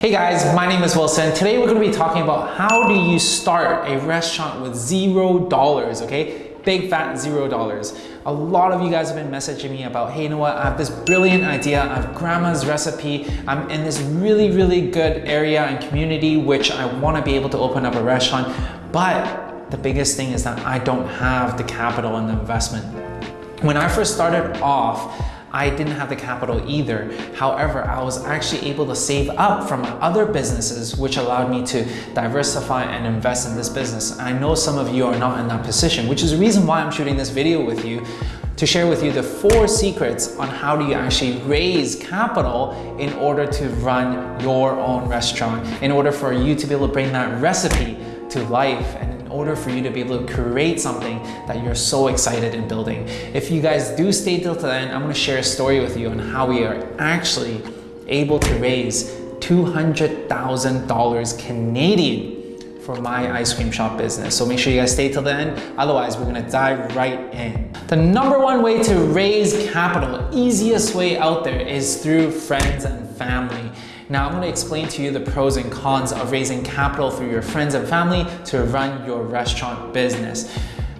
Hey guys, my name is Wilson. Today we're going to be talking about how do you start a restaurant with zero dollars, okay? Big fat zero dollars. A lot of you guys have been messaging me about, hey, you know what? I have this brilliant idea. I have grandma's recipe. I'm in this really, really good area and community, which I want to be able to open up a restaurant. But the biggest thing is that I don't have the capital and the investment. When I first started off, I didn't have the capital either. However, I was actually able to save up from other businesses which allowed me to diversify and invest in this business. I know some of you are not in that position, which is the reason why I'm shooting this video with you to share with you the four secrets on how do you actually raise capital in order to run your own restaurant, in order for you to be able to bring that recipe to life in order for you to be able to create something that you're so excited in building. If you guys do stay till the end, I'm gonna share a story with you on how we are actually able to raise $200,000 Canadian for my ice cream shop business. So make sure you guys stay till the end. Otherwise, we're gonna dive right in. The number one way to raise capital, easiest way out there is through friends and family. Now I'm going to explain to you the pros and cons of raising capital through your friends and family to run your restaurant business.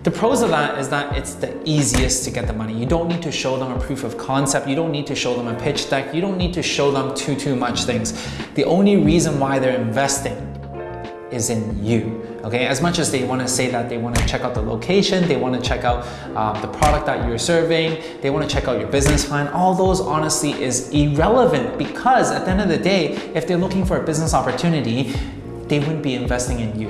The pros of that is that it's the easiest to get the money. You don't need to show them a proof of concept. You don't need to show them a pitch deck. You don't need to show them too, too much things. The only reason why they're investing is in you. Okay, as much as they want to say that they want to check out the location, they want to check out uh, the product that you're serving, they want to check out your business plan, all those honestly is irrelevant because at the end of the day, if they're looking for a business opportunity, they wouldn't be investing in you.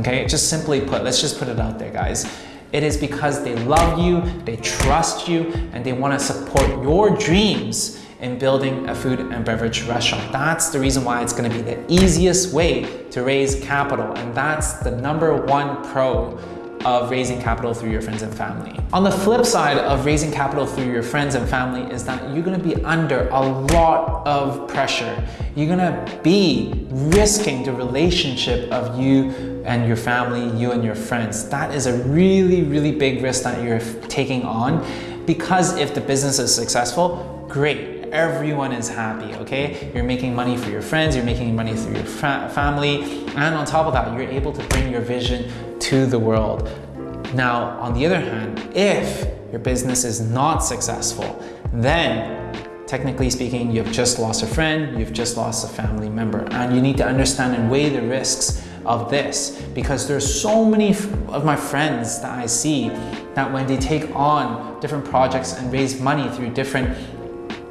Okay, just simply put, let's just put it out there, guys. It is because they love you, they trust you, and they want to support your dreams in building a food and beverage restaurant. That's the reason why it's gonna be the easiest way to raise capital. And that's the number one pro of raising capital through your friends and family. On the flip side of raising capital through your friends and family is that you're gonna be under a lot of pressure. You're gonna be risking the relationship of you and your family, you and your friends. That is a really, really big risk that you're taking on because if the business is successful, great everyone is happy, okay? You're making money for your friends, you're making money through your fa family, and on top of that, you're able to bring your vision to the world. Now, on the other hand, if your business is not successful, then technically speaking, you've just lost a friend, you've just lost a family member, and you need to understand and weigh the risks of this because there's so many of my friends that I see that when they take on different projects and raise money through different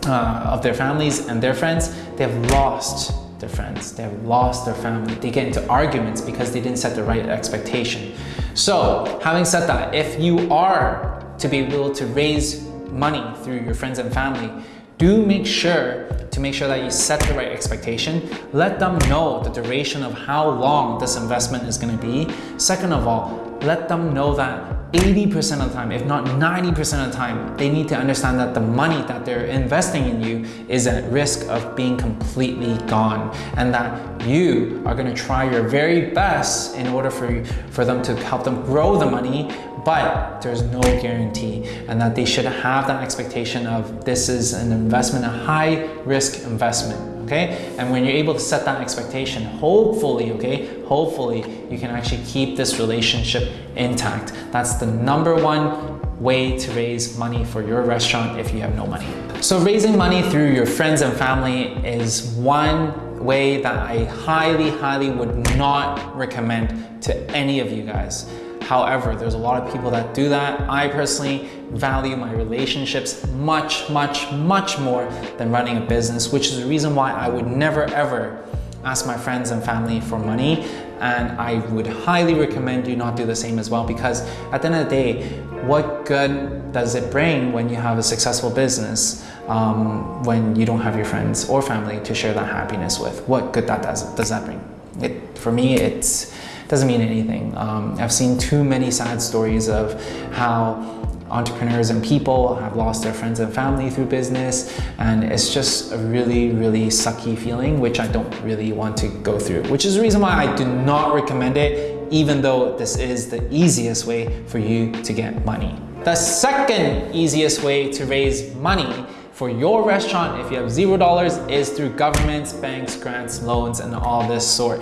uh, of their families and their friends, they have lost their friends, they have lost their family. They get into arguments because they didn't set the right expectation. So having said that, if you are to be able to raise money through your friends and family, do make sure to make sure that you set the right expectation. Let them know the duration of how long this investment is gonna be. Second of all, let them know that 80% of the time, if not 90% of the time, they need to understand that the money that they're investing in you is at risk of being completely gone and that you are gonna try your very best in order for, you, for them to help them grow the money, but there's no guarantee and that they should have that expectation of this is an investment, a high risk investment okay? And when you're able to set that expectation, hopefully, okay, hopefully you can actually keep this relationship intact. That's the number one way to raise money for your restaurant if you have no money. So raising money through your friends and family is one way that I highly, highly would not recommend to any of you guys. However, there's a lot of people that do that. I personally value my relationships much, much, much more than running a business, which is the reason why I would never ever ask my friends and family for money. And I would highly recommend you not do the same as well because at the end of the day, what good does it bring when you have a successful business um, when you don't have your friends or family to share that happiness with? What good that does, does that bring? It, for me, it's doesn't mean anything. Um, I've seen too many sad stories of how entrepreneurs and people have lost their friends and family through business and it's just a really really sucky feeling which I don't really want to go through which is the reason why I do not recommend it even though this is the easiest way for you to get money. The second easiest way to raise money for your restaurant, if you have zero dollars, is through governments, banks, grants, loans, and all this sort.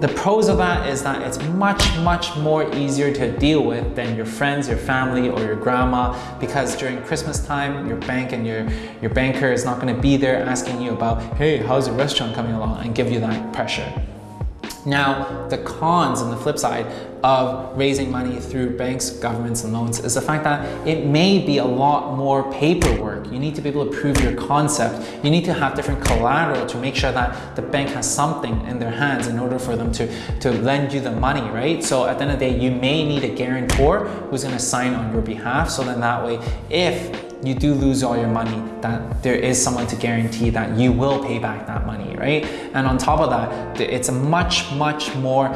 The pros of that is that it's much, much more easier to deal with than your friends, your family, or your grandma, because during Christmas time, your bank and your, your banker is not gonna be there asking you about, hey, how's the restaurant coming along, and give you that pressure. Now, the cons and the flip side of raising money through banks, governments, and loans is the fact that it may be a lot more paperwork. You need to be able to prove your concept. You need to have different collateral to make sure that the bank has something in their hands in order for them to, to lend you the money, right? So at the end of the day, you may need a guarantor who's gonna sign on your behalf. So then that way, if you do lose all your money, that there is someone to guarantee that you will pay back that money, right? And on top of that, it's a much, much more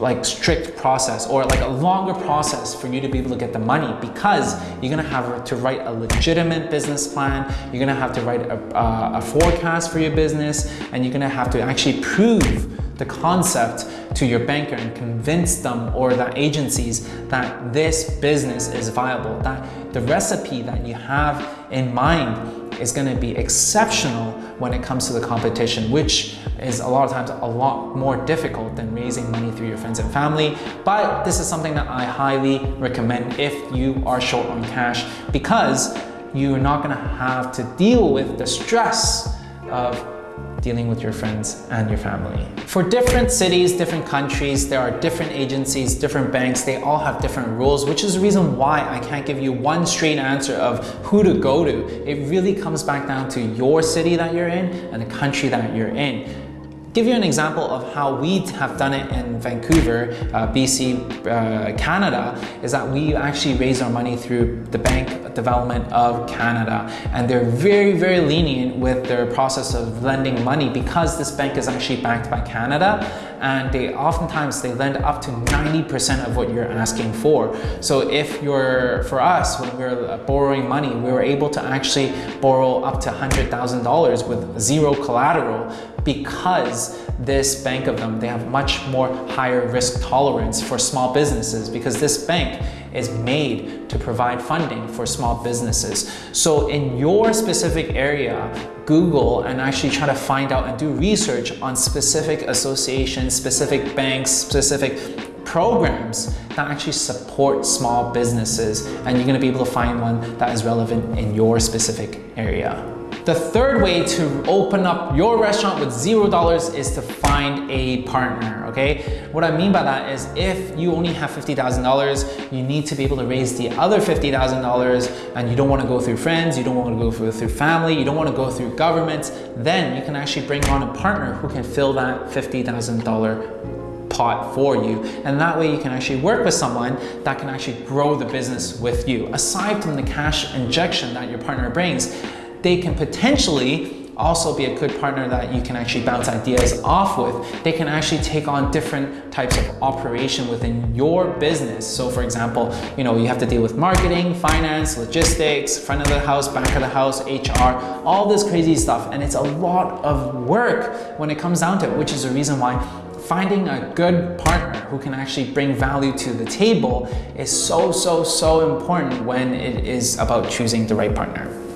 like strict process or like a longer process for you to be able to get the money because you're gonna have to write a legitimate business plan, you're gonna have to write a, uh, a forecast for your business, and you're gonna have to actually prove the concept to your banker and convince them or the agencies that this business is viable, that the recipe that you have in mind is going to be exceptional when it comes to the competition, which is a lot of times a lot more difficult than raising money through your friends and family. But this is something that I highly recommend if you are short on cash because you're not going to have to deal with the stress of dealing with your friends and your family. For different cities, different countries, there are different agencies, different banks, they all have different rules, which is the reason why I can't give you one straight answer of who to go to. It really comes back down to your city that you're in and the country that you're in give you an example of how we have done it in Vancouver, uh, BC, uh, Canada, is that we actually raise our money through the Bank Development of Canada. And they're very, very lenient with their process of lending money because this bank is actually backed by Canada and they oftentimes they lend up to 90% of what you're asking for. So if you're, for us, when we are borrowing money, we were able to actually borrow up to $100,000 with zero collateral because this bank of them, they have much more higher risk tolerance for small businesses because this bank is made to provide funding for small businesses. So in your specific area, Google and actually try to find out and do research on specific associations, specific banks, specific programs that actually support small businesses and you're gonna be able to find one that is relevant in your specific area. The third way to open up your restaurant with zero dollars is to find a partner, okay? What I mean by that is if you only have $50,000, you need to be able to raise the other $50,000 and you don't wanna go through friends, you don't wanna go through, through family, you don't wanna go through governments, then you can actually bring on a partner who can fill that $50,000 pot for you. And that way you can actually work with someone that can actually grow the business with you. Aside from the cash injection that your partner brings, they can potentially also be a good partner that you can actually bounce ideas off with. They can actually take on different types of operation within your business. So for example, you know, you have to deal with marketing, finance, logistics, front of the house, back of the house, HR, all this crazy stuff. And it's a lot of work when it comes down to it, which is the reason why finding a good partner who can actually bring value to the table is so, so, so important when it is about choosing the right partner.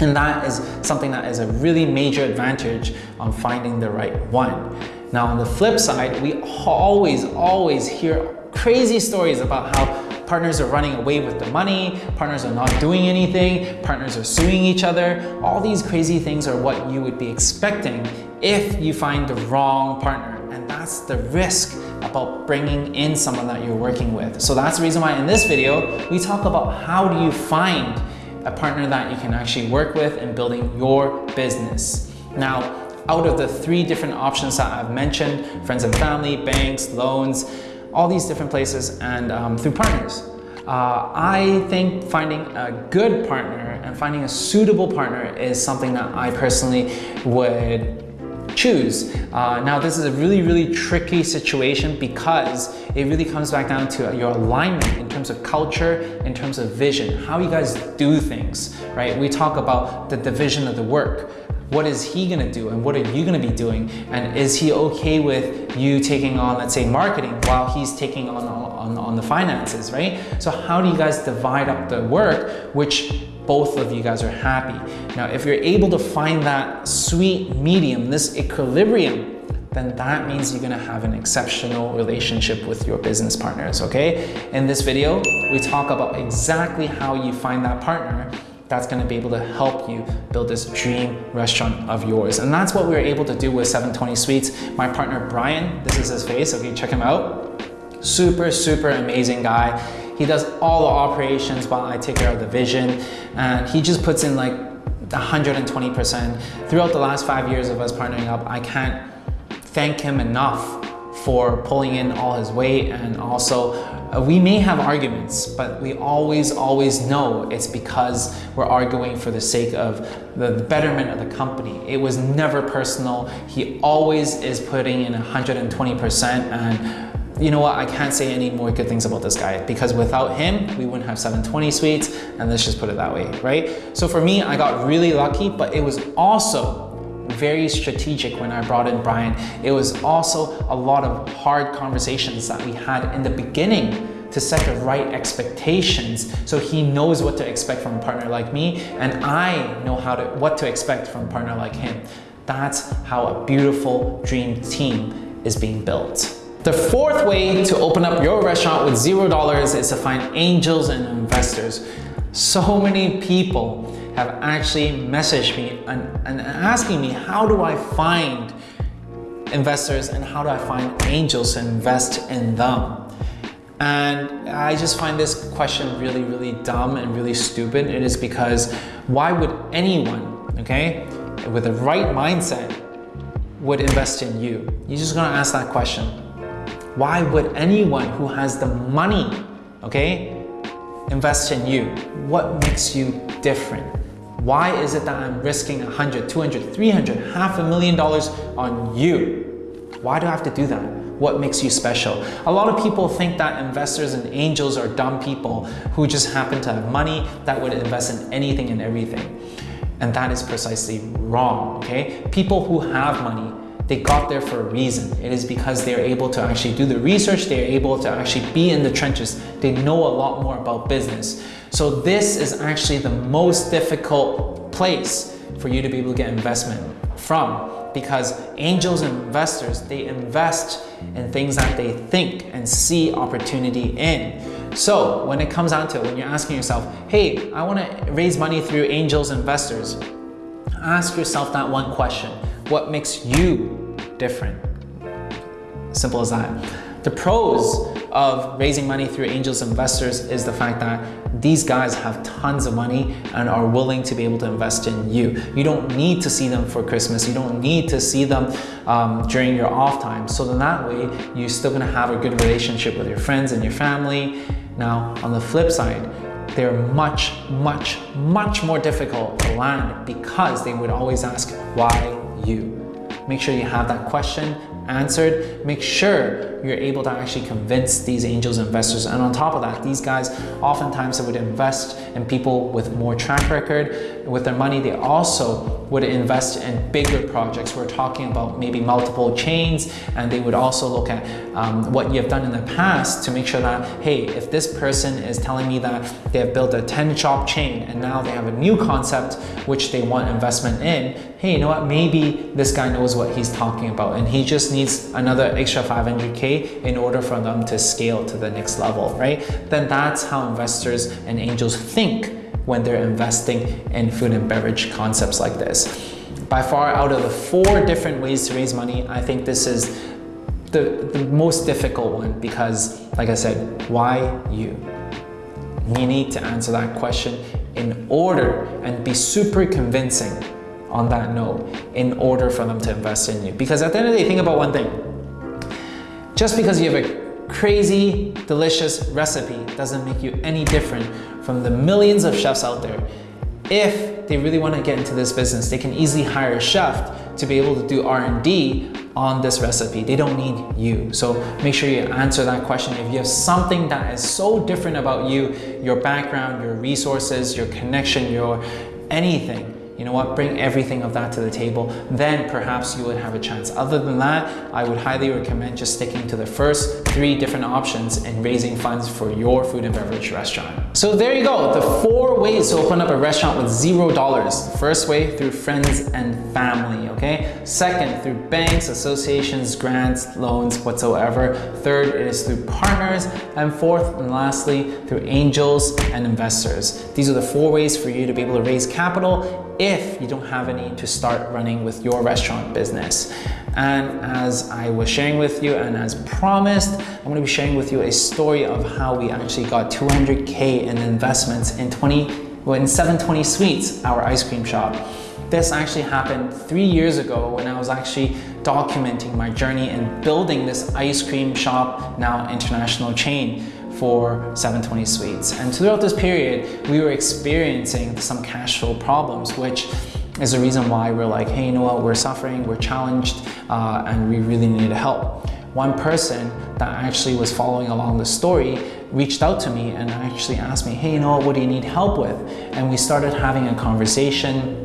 And that is something that is a really major advantage on finding the right one. Now on the flip side, we always, always hear crazy stories about how partners are running away with the money, partners are not doing anything, partners are suing each other. All these crazy things are what you would be expecting if you find the wrong partner. And that's the risk about bringing in someone that you're working with. So that's the reason why in this video, we talk about how do you find a partner that you can actually work with in building your business. Now, out of the three different options that I've mentioned, friends and family, banks, loans, all these different places and um, through partners. Uh, I think finding a good partner and finding a suitable partner is something that I personally would choose. Uh, now this is a really, really tricky situation because it really comes back down to your alignment in terms of culture, in terms of vision, how you guys do things, right? We talk about the division of the work. what is he gonna do and what are you gonna be doing? And is he okay with you taking on, let's say, marketing while he's taking on, on, on the finances, right? So how do you guys divide up the work, which both of you guys are happy? Now, if you're able to find that sweet medium, this equilibrium, then that means you're gonna have an exceptional relationship with your business partners, okay? In this video, we talk about exactly how you find that partner that's gonna be able to help you build this dream restaurant of yours. And that's what we were able to do with 720 Sweets. My partner, Brian, this is his face, okay, check him out. Super, super amazing guy. He does all the operations while I take care of the vision. And he just puts in like 120%. Throughout the last five years of us partnering up, I can't thank him enough for pulling in all his weight and also uh, we may have arguments but we always always know it's because we're arguing for the sake of the betterment of the company it was never personal he always is putting in 120% and you know what, I can't say any more good things about this guy because without him, we wouldn't have 720 Sweets and let's just put it that way, right? So for me, I got really lucky, but it was also very strategic when I brought in Brian. It was also a lot of hard conversations that we had in the beginning to set the right expectations so he knows what to expect from a partner like me and I know how to what to expect from a partner like him. That's how a beautiful dream team is being built. The fourth way to open up your restaurant with zero dollars is to find angels and investors. So many people have actually messaged me and, and asking me, how do I find investors and how do I find angels to invest in them? And I just find this question really, really dumb and really stupid. It is because why would anyone, okay, with the right mindset would invest in you? You're just gonna ask that question. Why would anyone who has the money, okay, invest in you? What makes you different? Why is it that I'm risking 100, 200, 300, half a million dollars on you? Why do I have to do that? What makes you special? A lot of people think that investors and angels are dumb people who just happen to have money that would invest in anything and everything. And that is precisely wrong, okay? People who have money, they got there for a reason. It is because they're able to actually do the research, they're able to actually be in the trenches. They know a lot more about business. So this is actually the most difficult place for you to be able to get investment from because angels and investors, they invest in things that they think and see opportunity in. So when it comes down to it, when you're asking yourself, hey, I wanna raise money through angels investors, ask yourself that one question. What makes you different? Simple as that. The pros of raising money through angels investors is the fact that these guys have tons of money and are willing to be able to invest in you. You don't need to see them for Christmas. You don't need to see them um, during your off time. So then that way, you're still gonna have a good relationship with your friends and your family. Now, on the flip side, they're much, much, much more difficult to land because they would always ask, why you? Make sure you have that question answered. Make sure you're able to actually convince these angels investors. And on top of that, these guys oftentimes would invest in people with more track record. With their money, they also would invest in bigger projects. We're talking about maybe multiple chains, and they would also look at um, what you have done in the past to make sure that, hey, if this person is telling me that they have built a 10 shop chain and now they have a new concept which they want investment in, hey, you know what, maybe this guy knows what he's talking about and he just needs another extra 500K in order for them to scale to the next level, right? Then that's how investors and angels think when they're investing in food and beverage concepts like this. By far out of the four different ways to raise money, I think this is the, the most difficult one because like I said, why you? You need to answer that question in order and be super convincing on that note in order for them to invest in you. Because at the end of the day, think about one thing. Just because you have a crazy, delicious recipe doesn't make you any different from the millions of chefs out there. If they really want to get into this business, they can easily hire a chef to be able to do R&D on this recipe. They don't need you. So make sure you answer that question. If you have something that is so different about you, your background, your resources, your connection, your anything, you know what, bring everything of that to the table, then perhaps you would have a chance. Other than that, I would highly recommend just sticking to the first three different options and raising funds for your food and beverage restaurant. So there you go, the four ways to open up a restaurant with zero dollars. First way, through friends and family, okay? Second, through banks, associations, grants, loans, whatsoever. Third is through partners. And fourth and lastly, through angels and investors. These are the four ways for you to be able to raise capital if you don't have any to start running with your restaurant business. And as I was sharing with you and as promised, I'm gonna be sharing with you a story of how we actually got 200K in investments in 20, well, in 720 Sweets, our ice cream shop. This actually happened three years ago when I was actually documenting my journey in building this ice cream shop, now international chain for 720 Sweets. And throughout this period, we were experiencing some cash flow problems, which is the reason why we're like, hey, you know what, we're suffering, we're challenged, uh, and we really need help. One person that actually was following along the story reached out to me and actually asked me, hey, you know what, what do you need help with? And we started having a conversation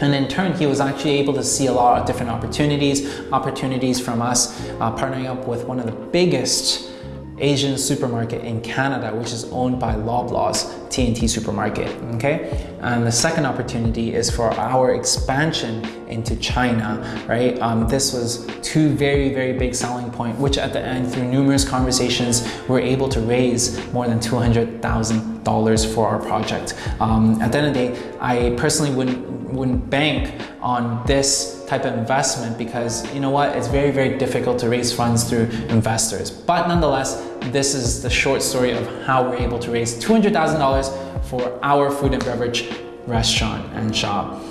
and in turn, he was actually able to see a lot of different opportunities, opportunities from us uh, partnering up with one of the biggest Asian supermarket in Canada, which is owned by Loblaws T&T supermarket, okay? And the second opportunity is for our expansion into China, right? Um, this was two very, very big selling point, which at the end, through numerous conversations, we're able to raise more than $200,000 for our project. Um, at the end of the day, I personally wouldn't, wouldn't bank on this type of investment because you know what, it's very, very difficult to raise funds through investors. But nonetheless, this is the short story of how we're able to raise $200,000 for our food and beverage restaurant and shop.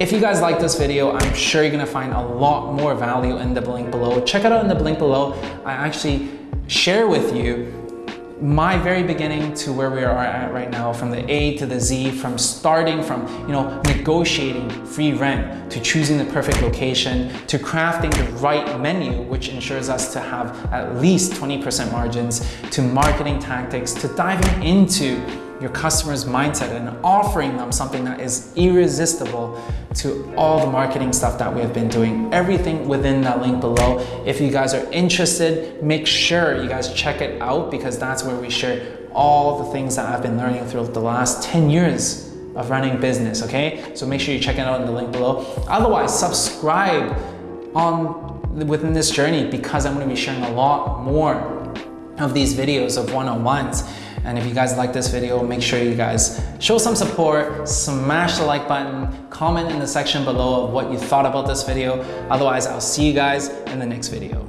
If you guys like this video, I'm sure you're gonna find a lot more value in the link below. Check it out in the link below. I actually share with you my very beginning to where we are at right now, from the A to the Z, from starting from, you know, negotiating free rent to choosing the perfect location to crafting the right menu, which ensures us to have at least 20% margins to marketing tactics to diving into your customer's mindset and offering them something that is irresistible to all the marketing stuff that we have been doing. Everything within that link below. If you guys are interested, make sure you guys check it out because that's where we share all the things that I've been learning throughout the last 10 years of running business, okay? So make sure you check it out in the link below. Otherwise, subscribe on within this journey because I'm gonna be sharing a lot more of these videos of one-on-ones and if you guys like this video, make sure you guys show some support, smash the like button, comment in the section below of what you thought about this video. Otherwise, I'll see you guys in the next video.